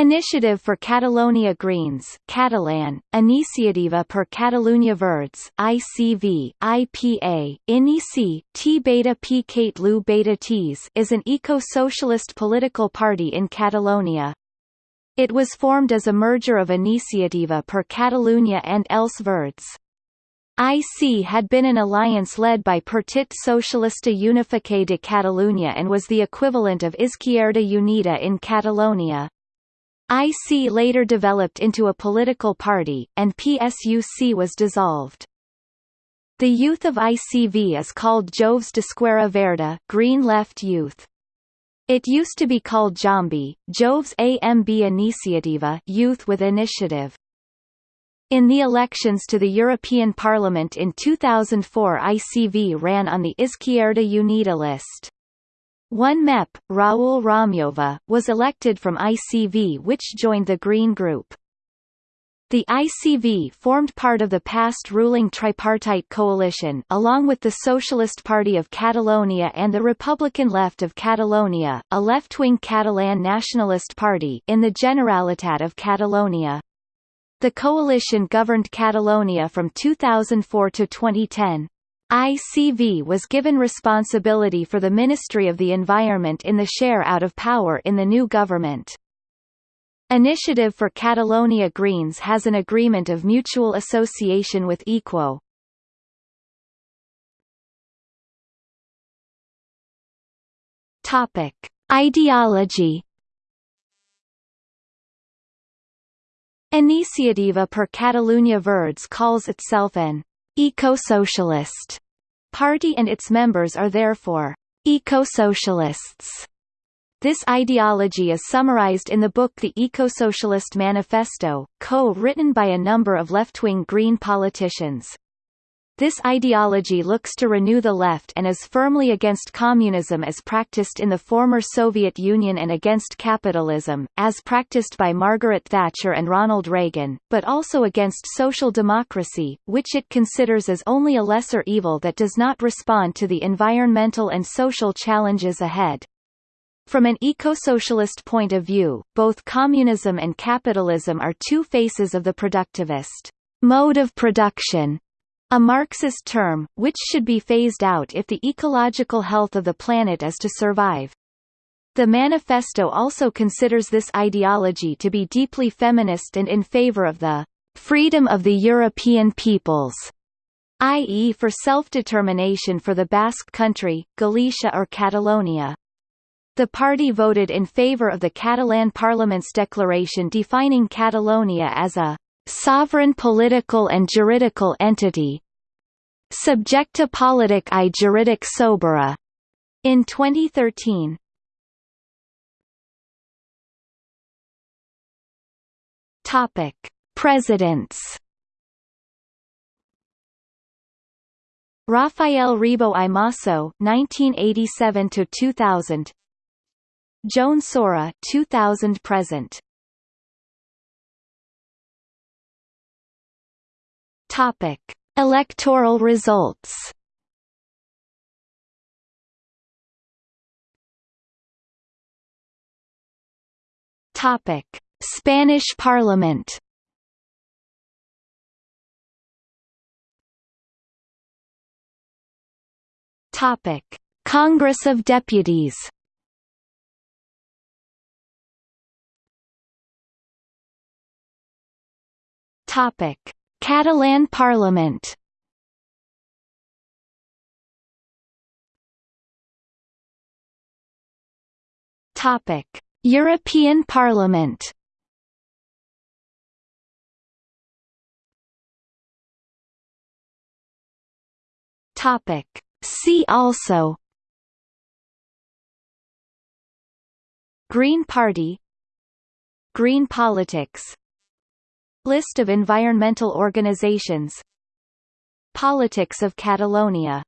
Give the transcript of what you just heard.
Initiative for Catalonia Greens Catalan, Iniciativa per Catalunya Verds ICV, IPA, Inici, T beta P beta Ts is an eco-socialist political party in Catalonia. It was formed as a merger of Iniciativa per Catalunya and Els Verds. IC had been an alliance led by Partit Socialista Unificat de Catalunya and was the equivalent of Izquierda Unida in Catalonia. IC later developed into a political party, and PSUC was dissolved. The youth of ICV is called Joves d'Esquerra Verda Green Left Youth. It used to be called Jambi, Joves AMB Iniciativa Youth with Initiative. In the elections to the European Parliament in 2004 ICV ran on the Izquierda Unida list. One MEP, Raul Romeva, was elected from ICV which joined the Green Group. The ICV formed part of the past ruling tripartite coalition along with the Socialist Party of Catalonia and the Republican Left of Catalonia, a left-wing Catalan nationalist party in the Generalitat of Catalonia. The coalition governed Catalonia from 2004 to 2010. ICV was given responsibility for the Ministry of the Environment in the share out of power in the new government. Initiative for Catalonia Greens has an agreement of mutual association with Equo. Topic: Ideology. Iniciativa per Catalunya Verds calls itself an eco-socialist party and its members are therefore eco-socialists. This ideology is summarized in the book The Eco-Socialist Manifesto, co-written by a number of left-wing Green politicians. This ideology looks to renew the left and is firmly against communism as practiced in the former Soviet Union and against capitalism, as practiced by Margaret Thatcher and Ronald Reagan, but also against social democracy, which it considers as only a lesser evil that does not respond to the environmental and social challenges ahead. From an eco-socialist point of view, both communism and capitalism are two faces of the productivist mode of production, a Marxist term, which should be phased out if the ecological health of the planet is to survive. The manifesto also considers this ideology to be deeply feminist and in favor of the freedom of the European peoples, i.e. for self-determination for the Basque Country, Galicia or Catalonia. The party voted in favor of the Catalan Parliament's declaration defining Catalonia as a sovereign political and juridical entity subjecta politic i juridic sobera in 2013. Topic: Presidents. Rafael Ribó i Masso 1987 to 2000 Joan Saura 2000 present Topic: Electoral results. Topic: Spanish Parliament. Topic: Congress of Deputies. Topic: Catalan Parliament. Topic: European Parliament. Topic: See also. Green Party. Green politics List of environmental organizations. Politics of Catalonia